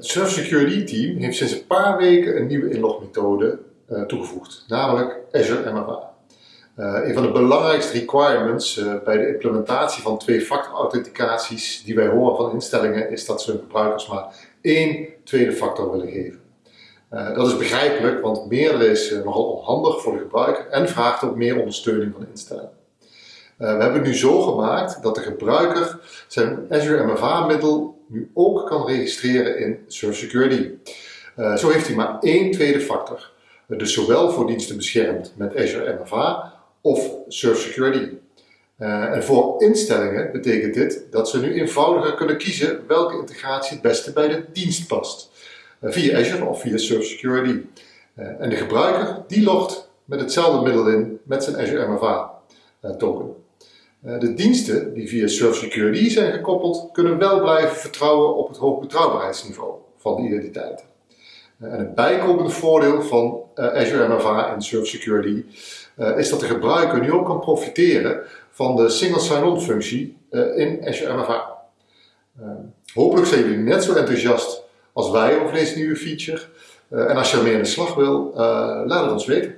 Surf Security Team heeft sinds een paar weken een nieuwe inlogmethode uh, toegevoegd, namelijk Azure MFA. Uh, een van de belangrijkste requirements uh, bij de implementatie van twee-factor authenticaties die wij horen van instellingen is dat ze hun gebruikers maar één tweede factor willen geven. Dat is begrijpelijk, want meer is nogal onhandig voor de gebruiker en vraagt ook meer ondersteuning van de instellingen. we hebben het nu zo gemaakt dat de gebruiker zijn Azure MFA-middel nu ook kan registreren in Surf Security. zo heeft hij maar één tweede factor. Dus zowel voor diensten beschermd met Azure MFA of Surf Security. Uh, en voor instellingen betekent dit dat ze nu eenvoudiger kunnen kiezen welke integratie het beste bij de dienst past. Via Azure of via Surf Security. En de gebruiker die logt met hetzelfde middel in met zijn Azure MFA token. De diensten die via Surf Security zijn gekoppeld kunnen wel blijven vertrouwen op het hoog betrouwbaarheidsniveau van de identiteiten. En het bijkomende voordeel van Azure MFA en Surf Security is dat de gebruiker nu ook kan profiteren van de single sign-on functie in Azure MFA. Uh, hopelijk zijn jullie net zo enthousiast als wij over deze nieuwe feature. en als je ermee aan de slag wil, laat het ons weten.